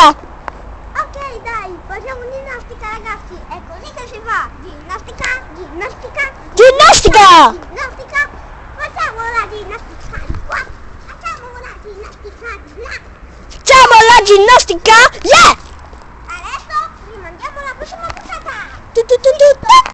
ginnastica! Ok, dai, facciamo ginnastica, ragazzi. È così che si fa. Ginnastica, ginnastica. Ginnastica! Ginnastica. Facciamo la ginnastica di qua. Facciamo la ginnastica di là. Facciamo la ginnastica! Yeah!